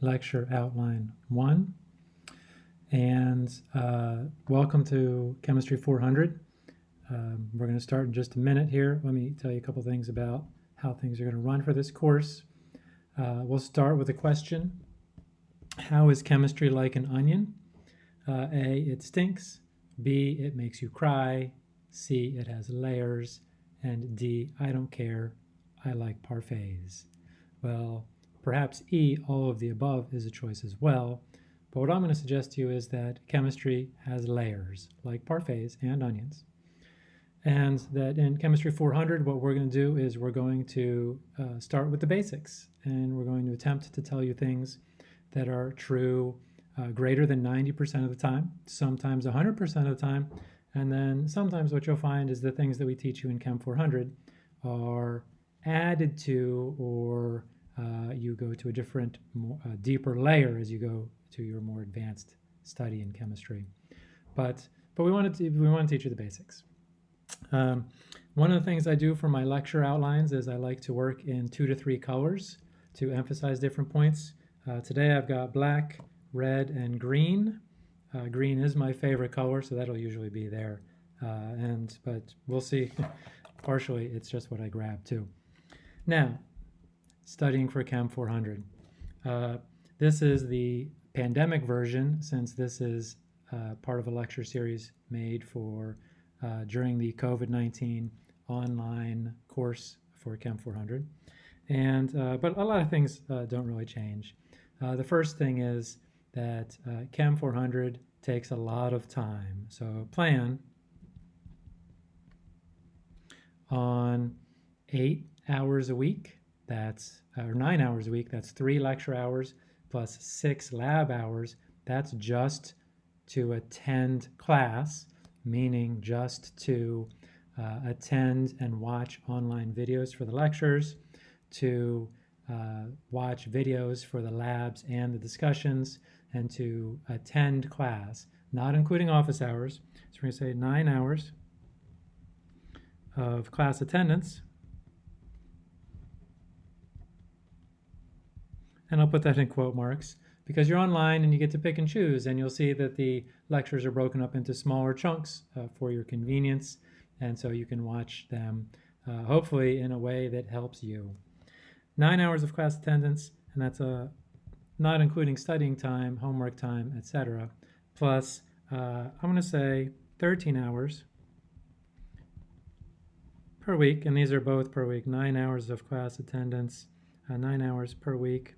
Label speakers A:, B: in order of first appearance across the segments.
A: lecture outline one. And uh, welcome to Chemistry 400. Um, we're going to start in just a minute here. Let me tell you a couple things about how things are going to run for this course. Uh, we'll start with a question. How is chemistry like an onion? Uh, a, it stinks. B, it makes you cry. C, it has layers. And D, I don't care. I like parfaits. Well, perhaps E, all of the above, is a choice as well. But what I'm going to suggest to you is that chemistry has layers, like parfaits and onions. And that in Chemistry 400, what we're going to do is we're going to uh, start with the basics. And we're going to attempt to tell you things that are true uh, greater than 90% of the time, sometimes 100% of the time. And then sometimes what you'll find is the things that we teach you in Chem 400 are added to or uh, you go to a different, more, uh, deeper layer as you go to your more advanced study in chemistry. But, but we, want to, we want to teach you the basics. Um, one of the things I do for my lecture outlines is I like to work in two to three colors to emphasize different points. Uh, today I've got black, red, and green. Uh, green is my favorite color, so that'll usually be there. Uh, and But we'll see. Partially, it's just what I grab too. Now, studying for Chem 400. Uh, this is the pandemic version, since this is uh, part of a lecture series made for uh, during the COVID-19 online course for Chem 400. And, uh, but a lot of things uh, don't really change. Uh, the first thing is that Chem 400 takes a lot of time. So plan on eight hours a week, that's, or nine hours a week, that's three lecture hours plus six lab hours. That's just to attend class meaning just to uh, attend and watch online videos for the lectures, to uh, watch videos for the labs and the discussions, and to attend class, not including office hours. So we're going to say nine hours of class attendance. And I'll put that in quote marks because you're online and you get to pick and choose and you'll see that the lectures are broken up into smaller chunks uh, for your convenience and so you can watch them uh, hopefully in a way that helps you. Nine hours of class attendance and that's a uh, not including studying time, homework time, etc. Plus uh, I'm going to say 13 hours per week and these are both per week, nine hours of class attendance, uh, nine hours per week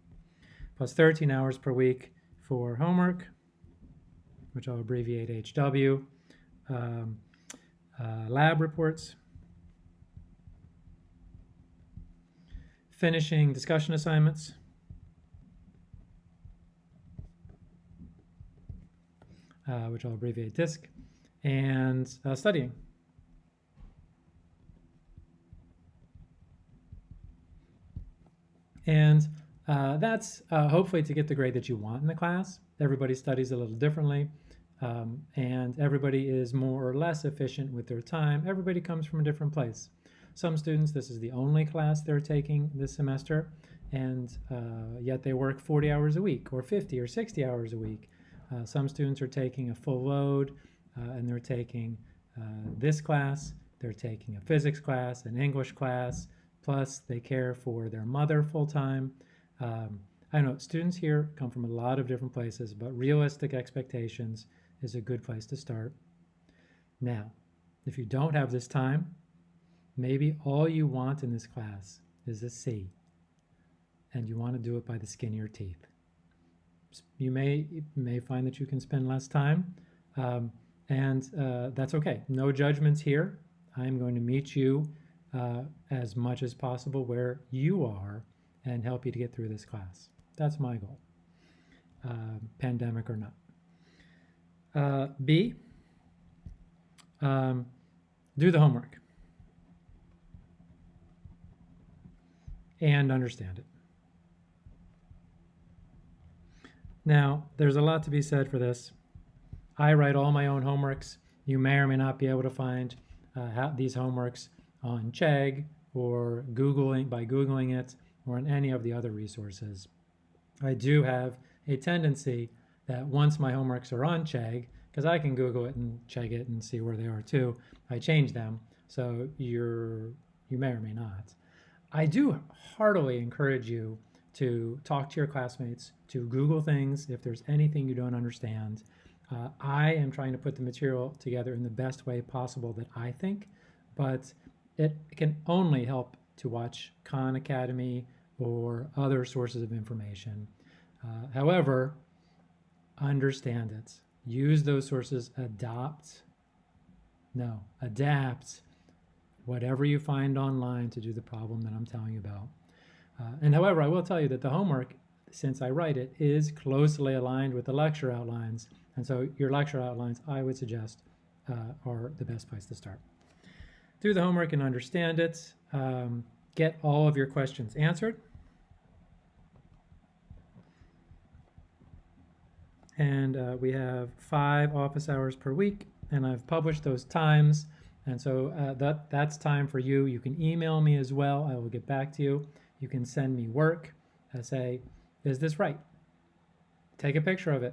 A: plus 13 hours per week for homework, which I'll abbreviate HW, um, uh, lab reports, finishing discussion assignments, uh, which I'll abbreviate DISC, and uh, studying. And uh, that's uh, hopefully to get the grade that you want in the class. Everybody studies a little differently, um, and everybody is more or less efficient with their time. Everybody comes from a different place. Some students, this is the only class they're taking this semester, and uh, yet they work 40 hours a week, or 50 or 60 hours a week. Uh, some students are taking a full load, uh, and they're taking uh, this class, they're taking a physics class, an English class, plus they care for their mother full-time, um, I know students here come from a lot of different places, but realistic expectations is a good place to start. Now, if you don't have this time, maybe all you want in this class is a C, and you want to do it by the skin of your teeth. You may, you may find that you can spend less time, um, and uh, that's okay. No judgments here. I'm going to meet you uh, as much as possible where you are and help you to get through this class. That's my goal, uh, pandemic or not. Uh, B, um, do the homework and understand it. Now, there's a lot to be said for this. I write all my own homeworks. You may or may not be able to find uh, these homeworks on Chegg or Googling by Googling it or in any of the other resources. I do have a tendency that once my homeworks are on Chegg, because I can Google it and Chegg it and see where they are too, I change them. So you're you may or may not. I do heartily encourage you to talk to your classmates, to Google things if there's anything you don't understand. Uh, I am trying to put the material together in the best way possible that I think, but it can only help to watch Khan Academy or other sources of information. Uh, however, understand it. Use those sources, adopt, no, adapt whatever you find online to do the problem that I'm telling you about. Uh, and however, I will tell you that the homework, since I write it, is closely aligned with the lecture outlines. And so your lecture outlines, I would suggest, uh, are the best place to start. Do the homework and understand it. Um, get all of your questions answered. And uh, we have five office hours per week, and I've published those times. And so uh, that, that's time for you. You can email me as well. I will get back to you. You can send me work. I say, is this right? Take a picture of it.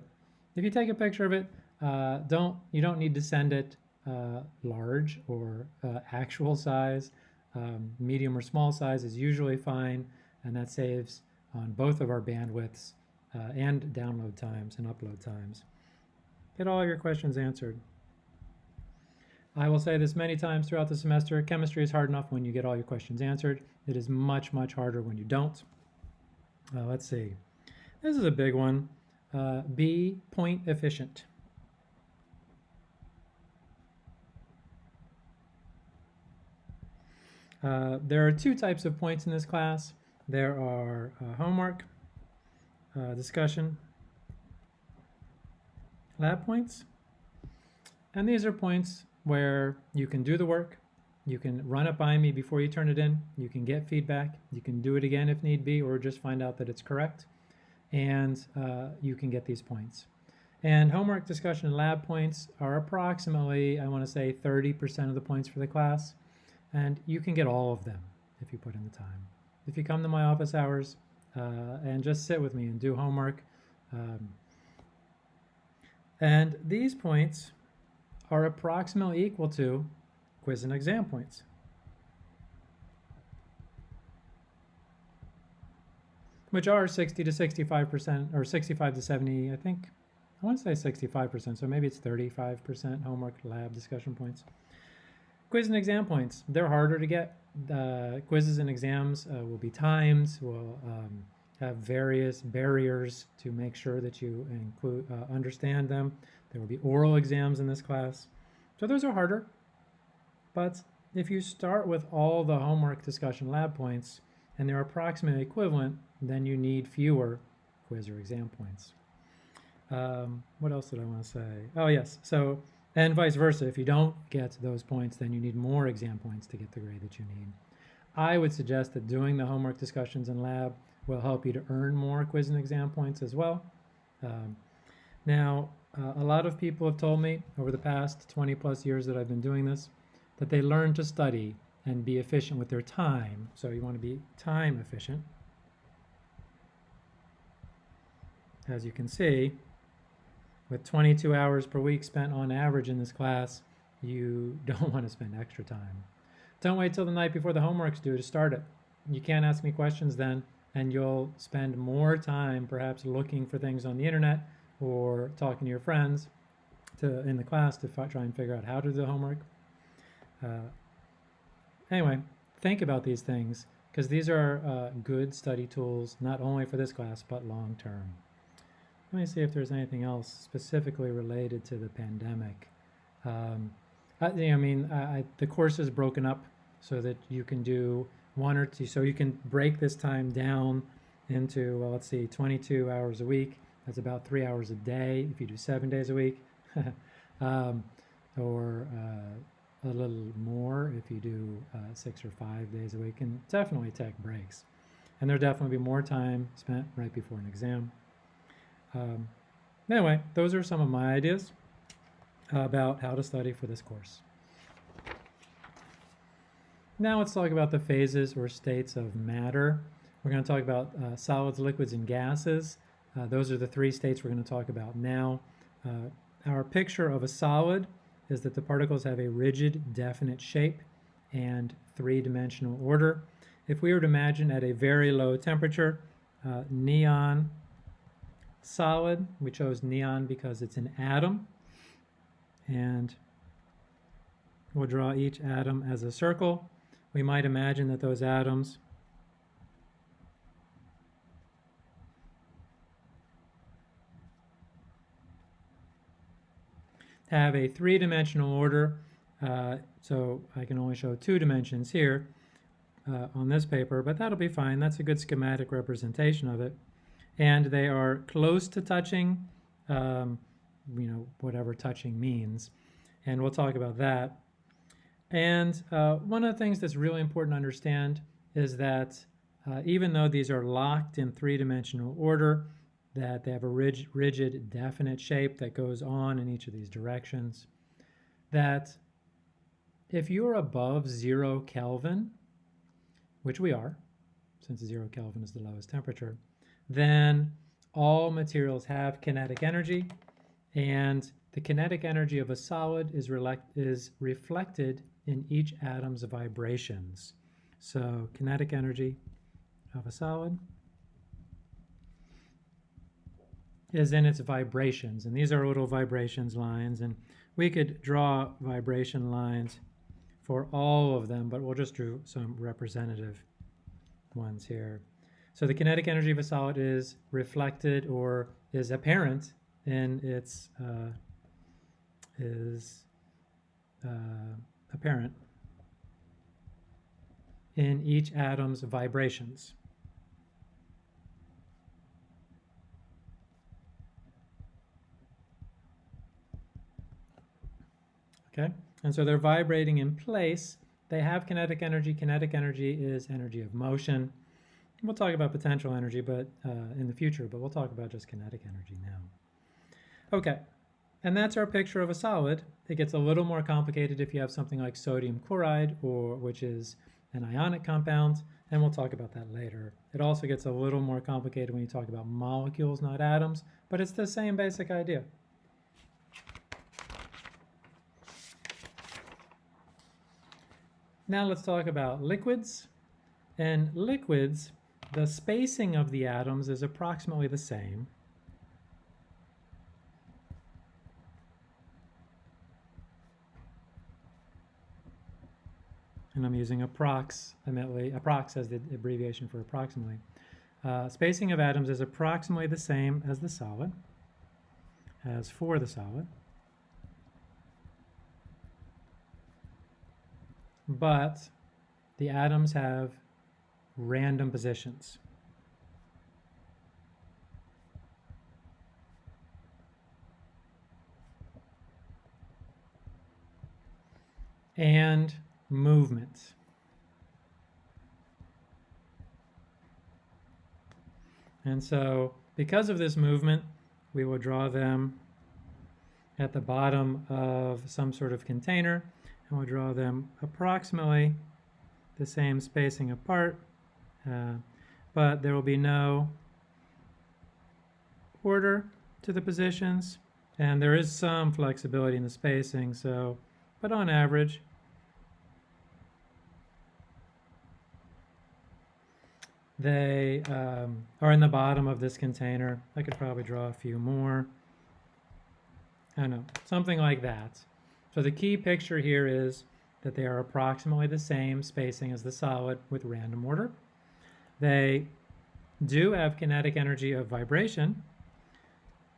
A: If you take a picture of it, uh, don't you don't need to send it uh, large or uh, actual size. Um, medium or small size is usually fine, and that saves on both of our bandwidths uh, and download times and upload times. Get all your questions answered. I will say this many times throughout the semester, chemistry is hard enough when you get all your questions answered. It is much, much harder when you don't. Uh, let's see. This is a big one. Uh, be point efficient. Uh, there are two types of points in this class. There are uh, homework, uh, discussion, lab points, and these are points where you can do the work, you can run it by me before you turn it in, you can get feedback, you can do it again if need be, or just find out that it's correct, and uh, you can get these points. And homework, discussion, and lab points are approximately, I want to say, 30% of the points for the class, and you can get all of them if you put in the time. If you come to my office hours uh, and just sit with me and do homework, um, and these points are approximately equal to quiz and exam points. Which are 60 to 65%, or 65 to 70, I think. I want to say 65%, so maybe it's 35% homework lab discussion points. Quiz and exam points, they're harder to get. Uh, quizzes and exams uh, will be timed, will um, have various barriers to make sure that you include, uh, understand them. There will be oral exams in this class. So those are harder. But if you start with all the homework discussion lab points and they're approximately equivalent, then you need fewer quiz or exam points. Um, what else did I want to say? Oh, yes. So, and vice versa. If you don't get those points, then you need more exam points to get the grade that you need. I would suggest that doing the homework discussions in lab will help you to earn more quiz and exam points as well. Um, now, uh, a lot of people have told me over the past 20 plus years that I've been doing this that they learn to study and be efficient with their time. So you want to be time efficient. As you can see, with 22 hours per week spent on average in this class, you don't want to spend extra time. Don't wait till the night before the homework's due to start it. You can't ask me questions then, and you'll spend more time perhaps looking for things on the internet or talking to your friends to in the class to try and figure out how to do the homework. Uh, anyway, think about these things because these are uh, good study tools not only for this class but long term. Let me see if there's anything else specifically related to the pandemic. Um, I, I, mean, I, the course is broken up so that you can do one or two, so you can break this time down into, well, let's see, 22 hours a week that's about three hours a day if you do seven days a week, um, or uh, a little more if you do uh, six or five days a week, and definitely take breaks. And there'll definitely be more time spent right before an exam. Um, anyway, those are some of my ideas about how to study for this course. Now let's talk about the phases or states of matter We're going to talk about uh, solids, liquids, and gases. Uh, those are the three states we're going to talk about now. Uh, our picture of a solid is that the particles have a rigid, definite shape and three-dimensional order. If we were to imagine at a very low temperature, uh, neon solid, we chose neon because it's an atom, and we'll draw each atom as a circle. We might imagine that those atoms have a three-dimensional order. Uh, so I can only show two dimensions here uh, on this paper, but that'll be fine. That's a good schematic representation of it. And they are close to touching, um, you know, whatever touching means. And we'll talk about that. And uh, one of the things that's really important to understand is that uh, even though these are locked in three-dimensional order, that they have a rigid, rigid, definite shape that goes on in each of these directions. That if you're above zero Kelvin, which we are, since zero Kelvin is the lowest temperature, then all materials have kinetic energy, and the kinetic energy of a solid is, is reflected in each atom's vibrations. So kinetic energy of a solid is in its vibrations. And these are little vibrations lines. And we could draw vibration lines for all of them, but we'll just do some representative ones here. So the kinetic energy of a solid is reflected or is apparent in its uh, is uh, apparent in each atom's vibrations. Okay, and so they're vibrating in place. They have kinetic energy. Kinetic energy is energy of motion. We'll talk about potential energy but uh, in the future, but we'll talk about just kinetic energy now. Okay, and that's our picture of a solid. It gets a little more complicated if you have something like sodium chloride, or which is an ionic compound, and we'll talk about that later. It also gets a little more complicated when you talk about molecules, not atoms, but it's the same basic idea. Now let's talk about liquids. And liquids, the spacing of the atoms is approximately the same. And I'm using approximately, approx as the abbreviation for approximately. Uh, spacing of atoms is approximately the same as the solid, as for the solid. but the atoms have random positions. and movements. And so because of this movement, we will draw them at the bottom of some sort of container and we'll draw them approximately the same spacing apart, but there will be no order to the positions, and there is some flexibility in the spacing, so, but on average, they um, are in the bottom of this container. I could probably draw a few more. I don't know, something like that. So the key picture here is that they are approximately the same spacing as the solid with random order. They do have kinetic energy of vibration,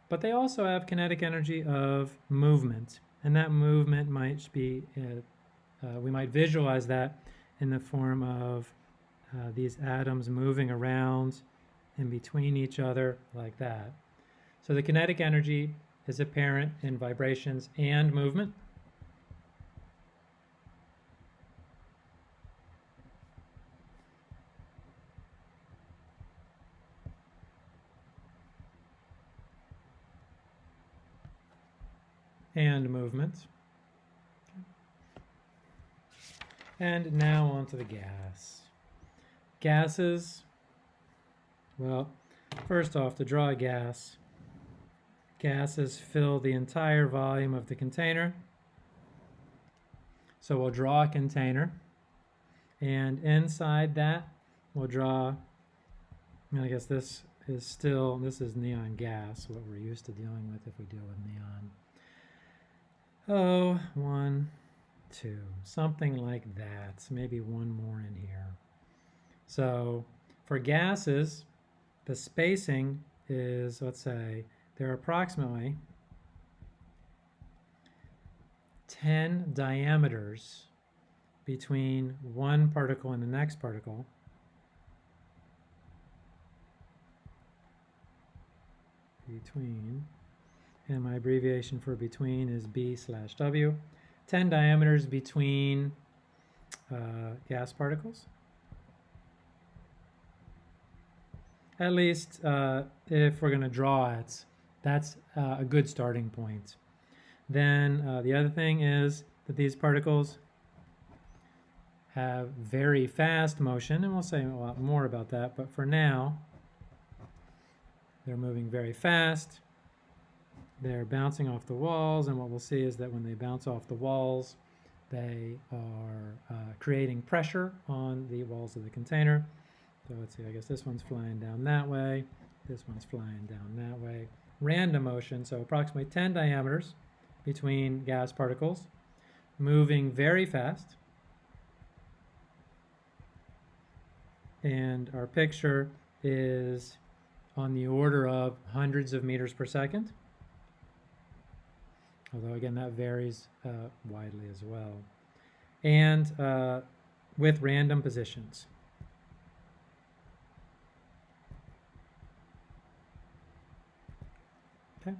A: but they also have kinetic energy of movement. And that movement might be, uh, uh, we might visualize that in the form of uh, these atoms moving around in between each other like that. So the kinetic energy is apparent in vibrations and movement. And movement. And now onto the gas. Gases Well, first off, to draw a gas, gases fill the entire volume of the container. So we'll draw a container, and inside that, we'll draw, I guess this is still, this is neon gas, what we're used to dealing with if we deal with neon. Oh, one, two, something like that. Maybe one more in here. So for gases, the spacing is, let's say, there are approximately 10 diameters between one particle and the next particle. Between, and my abbreviation for between is B slash W. 10 diameters between uh, gas particles. At least uh, if we're going to draw it, that's uh, a good starting point. Then uh, the other thing is that these particles have very fast motion, and we'll say a lot more about that, but for now, they're moving very fast. They're bouncing off the walls, and what we'll see is that when they bounce off the walls, they are uh, creating pressure on the walls of the container. So let's see, I guess this one's flying down that way, this one's flying down that way. Random motion, so approximately 10 diameters between gas particles, moving very fast. And our picture is on the order of hundreds of meters per second. Although again, that varies uh, widely as well. And uh, with random positions. Okay.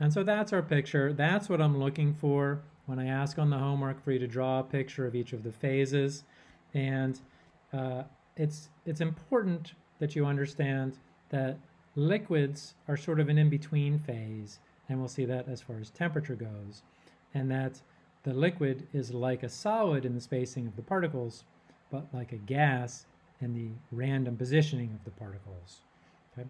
A: And so that's our picture. That's what I'm looking for when I ask on the homework for you to draw a picture of each of the phases. And uh, it's, it's important that you understand that liquids are sort of an in-between phase, and we'll see that as far as temperature goes, and that the liquid is like a solid in the spacing of the particles, but like a gas in the random positioning of the particles. Okay?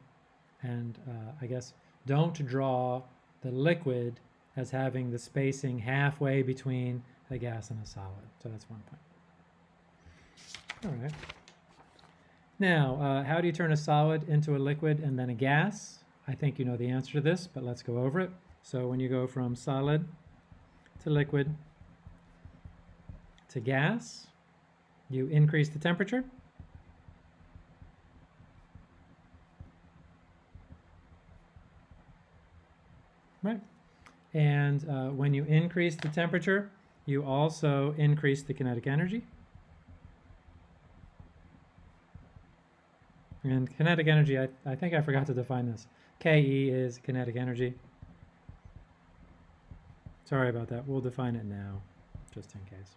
A: And uh, I guess don't draw the liquid as having the spacing halfway between a gas and a solid. So that's one point. All right. Now, uh, how do you turn a solid into a liquid and then a gas? I think you know the answer to this, but let's go over it. So when you go from solid to liquid to gas, you increase the temperature. Right. And uh, when you increase the temperature, you also increase the kinetic energy. And kinetic energy, I, I think I forgot to define this. KE is kinetic energy. Sorry about that. We'll define it now, just in case.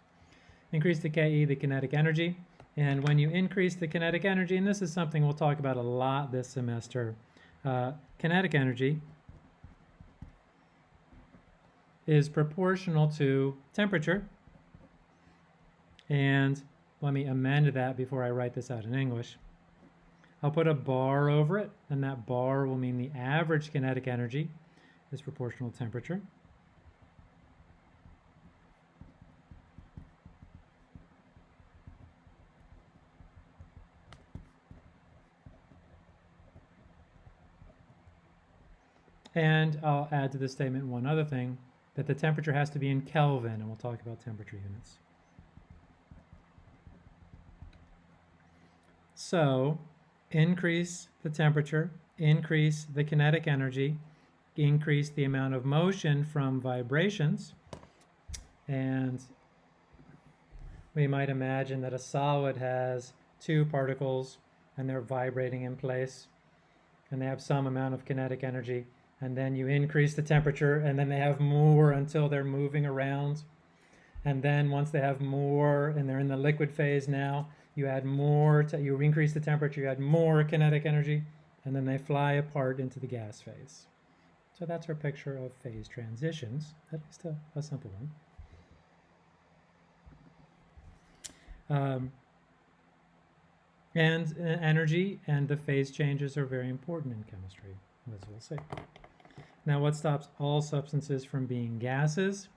A: Increase the KE, the kinetic energy. And when you increase the kinetic energy, and this is something we'll talk about a lot this semester, uh, kinetic energy is proportional to temperature. And let me amend that before I write this out in English. I'll put a bar over it, and that bar will mean the average kinetic energy is proportional to temperature. And I'll add to this statement one other thing, that the temperature has to be in Kelvin, and we'll talk about temperature units. So increase the temperature, increase the kinetic energy, increase the amount of motion from vibrations, and we might imagine that a solid has two particles and they're vibrating in place and they have some amount of kinetic energy and then you increase the temperature and then they have more until they're moving around. And then once they have more and they're in the liquid phase now you add more, you increase the temperature, you add more kinetic energy, and then they fly apart into the gas phase. So that's our picture of phase transitions, at least a, a simple one. Um, And uh, energy and the phase changes are very important in chemistry, as we'll see. Now, what stops all substances from being gases?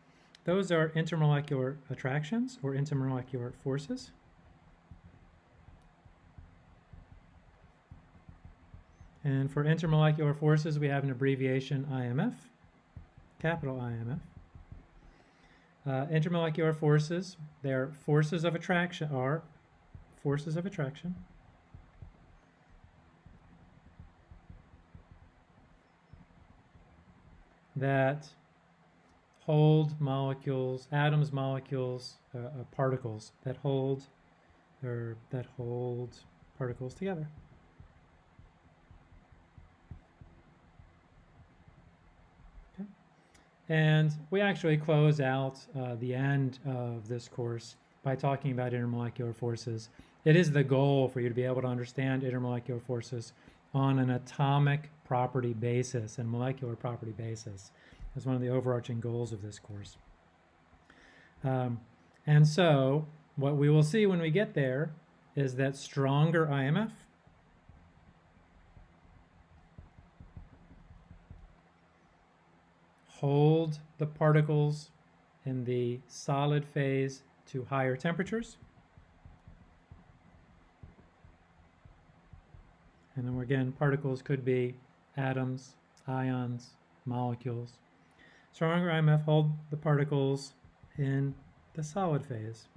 A: Those are intermolecular attractions or intermolecular forces. And for intermolecular forces, we have an abbreviation IMF, capital IMF. Uh, intermolecular forces, they're forces of attraction, are forces of attraction. that hold molecules, atoms, molecules, uh, uh, particles that hold or that hold particles together. And we actually close out uh, the end of this course by talking about intermolecular forces. It is the goal for you to be able to understand intermolecular forces on an atomic property basis and molecular property basis is one of the overarching goals of this course. Um, and so what we will see when we get there is that stronger IMF hold the particles in the solid phase to higher temperatures. And then again, particles could be atoms, ions, molecules. Stronger IMF hold the particles in the solid phase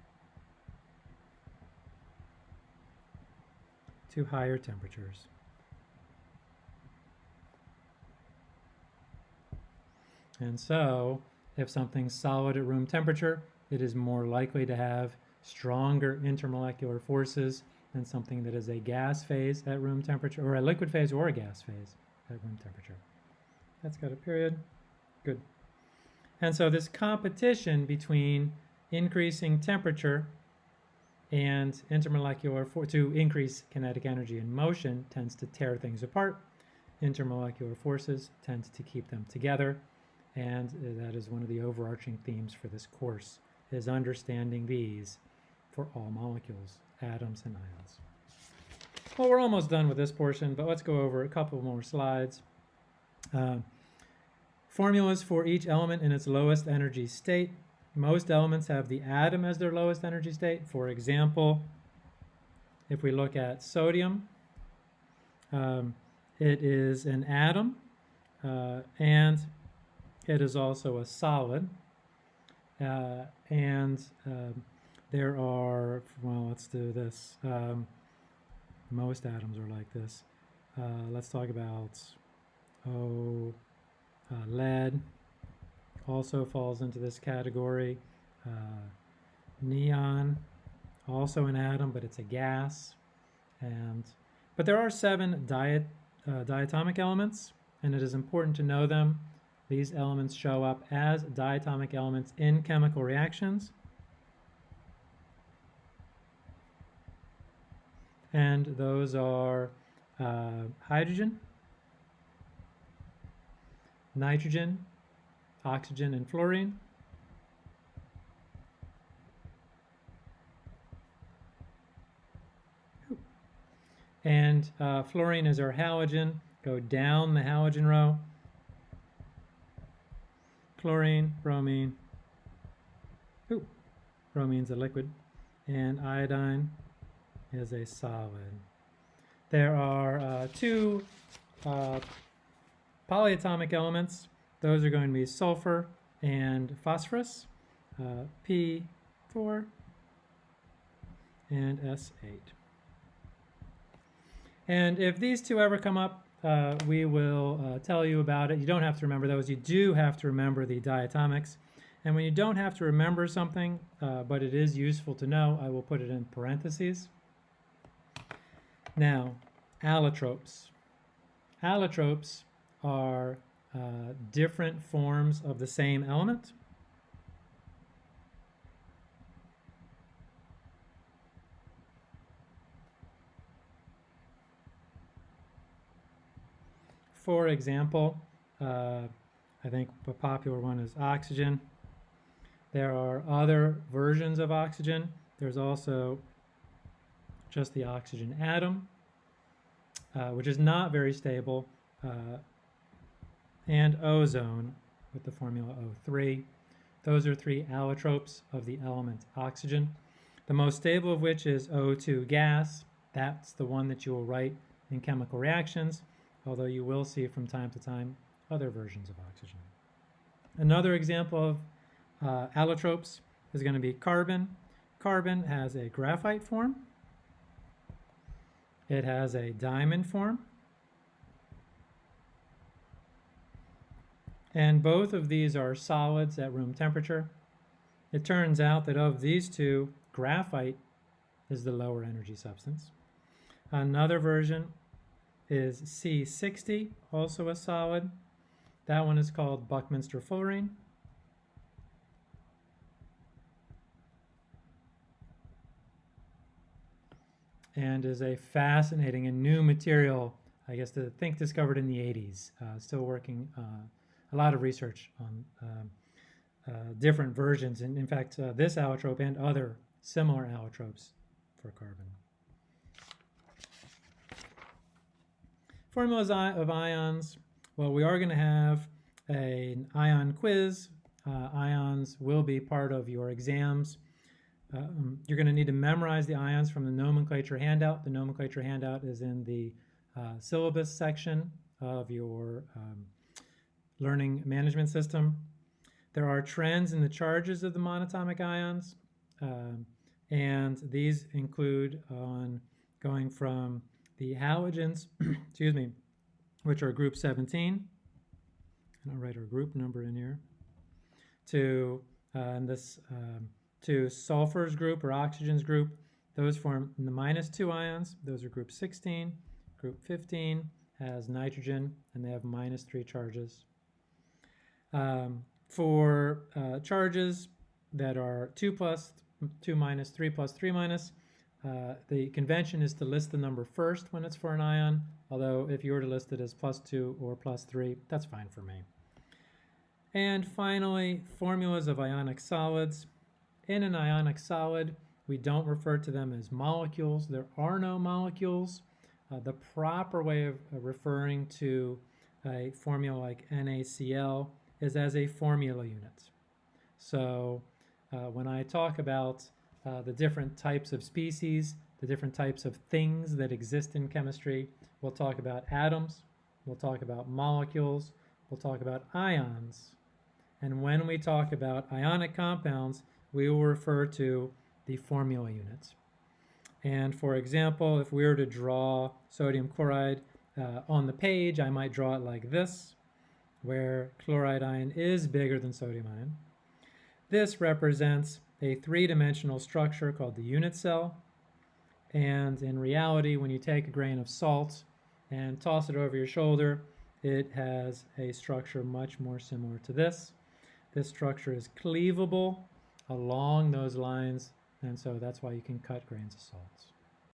A: to higher temperatures. And so, if something's solid at room temperature, it is more likely to have stronger intermolecular forces than something that is a gas phase at room temperature, or a liquid phase or a gas phase at room temperature. That's got a period. Good. And so this competition between increasing temperature and intermolecular for to increase kinetic energy in motion tends to tear things apart. Intermolecular forces tend to keep them together. And that is one of the overarching themes for this course, is understanding these for all molecules, atoms and ions. Well, we're almost done with this portion, but let's go over a couple more slides. Uh, formulas for each element in its lowest energy state. Most elements have the atom as their lowest energy state. For example, if we look at sodium, um, it is an atom uh, and it is also a solid. Uh, and um, there are, well, let's do this. Um, most atoms are like this. Uh, let's talk about, oh, uh, lead also falls into this category. Uh, neon, also an atom, but it's a gas. And But there are seven diet, uh, diatomic elements, and it is important to know them. These elements show up as diatomic elements in chemical reactions. and those are uh, hydrogen, nitrogen, oxygen, and fluorine. And uh, fluorine is our halogen. Go down the halogen row. Chlorine, bromine. Ooh, bromine's a liquid. And iodine, is a solid. There are uh, two uh, polyatomic elements. Those are going to be sulfur and phosphorus, uh, P4 and S8. And if these two ever come up, uh, we will uh, tell you about it. You don't have to remember those. You do have to remember the diatomics. And when you don't have to remember something, uh, but it is useful to know, I will put it in parentheses. Now, allotropes. Allotropes are uh, different forms of the same element. For example, uh, I think a popular one is oxygen. There are other versions of oxygen. There's also just the oxygen atom, uh, which is not very stable, uh, and ozone with the formula O3. Those are three allotropes of the element oxygen. The most stable of which is O2 gas. That's the one that you will write in chemical reactions, although you will see from time to time other versions of oxygen. Another example of uh, allotropes is going to be carbon. Carbon has a graphite form. It has a diamond form. And both of these are solids at room temperature. It turns out that of these two, graphite is the lower energy substance. Another version is C60, also a solid. That one is called Buckminster fullerene. And is a fascinating and new material, I guess, to think discovered in the 80s. Uh, still working uh, a lot of research on um, uh, different versions, and in fact, uh, this allotrope and other similar allotropes for carbon. Formulas of ions. Well, we are going to have an ion quiz. Uh, ions will be part of your exams. Um, you're going to need to memorize the ions from the nomenclature handout. The nomenclature handout is in the uh, syllabus section of your um, learning management system. There are trends in the charges of the monatomic ions, um, and these include on going from the halogens, excuse me, which are group 17, and I'll write our group number in here, to uh, this um, to sulfurs group or oxygens group. Those form the minus two ions. Those are group 16. Group 15 has nitrogen, and they have minus three charges. Um, for uh, charges that are 2 plus, 2 minus, 3 plus, 3 minus, uh, the convention is to list the number first when it's for an ion, although if you were to list it as plus 2 or plus 3, that's fine for me. And finally, formulas of ionic solids. In an ionic solid, we don't refer to them as molecules. There are no molecules. Uh, the proper way of referring to a formula like NaCl is as a formula unit. So uh, when I talk about uh, the different types of species, the different types of things that exist in chemistry, we'll talk about atoms, we'll talk about molecules, we'll talk about ions. And when we talk about ionic compounds, we will refer to the formula units. And for example, if we were to draw sodium chloride uh, on the page, I might draw it like this where chloride ion is bigger than sodium ion. This represents a three-dimensional structure called the unit cell. And in reality, when you take a grain of salt and toss it over your shoulder, it has a structure much more similar to this. This structure is cleavable along those lines, and so that's why you can cut grains of salts.